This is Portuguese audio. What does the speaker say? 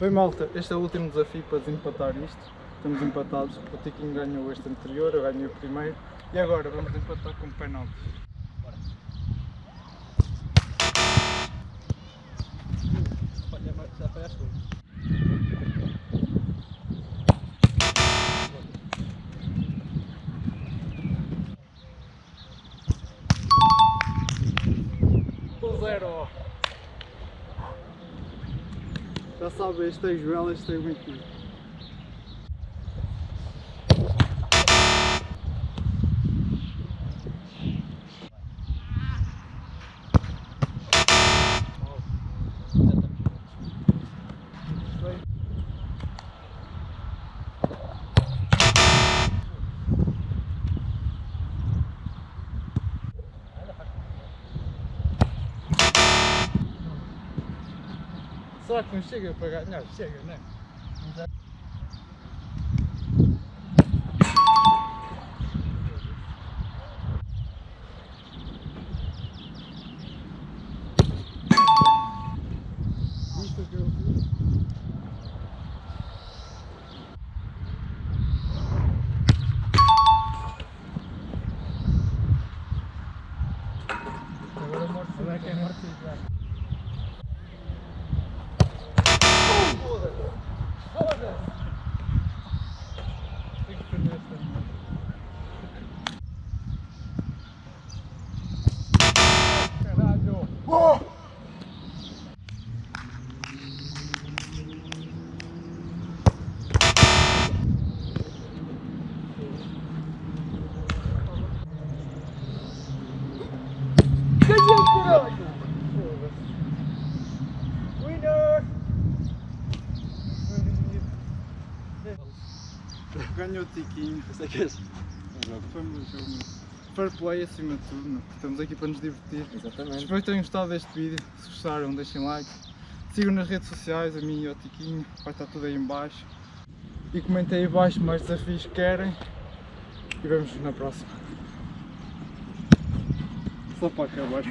Bem malta, este é o último desafio para desempatar isto. Estamos empatados, o Tiquinho ganhou este anterior, eu ganhei o primeiro. E agora vamos empatar com penaltis. Já tudo. O zero! Já sabe, este é Joel, este é. É? Isto que eu fiz. Agora morte. Agora que é morte Ganhou o tiquinho. Foi um jogo. Fair play acima de tudo, né? estamos aqui para nos divertir. Exatamente. Espero que tenham gostado deste vídeo. Se gostaram, deixem like. Sigam nas redes sociais, a mim e ao Tiquinho, vai estar tudo aí em baixo. E comentem aí embaixo mais desafios que querem. E vemos na próxima. Só para acabar.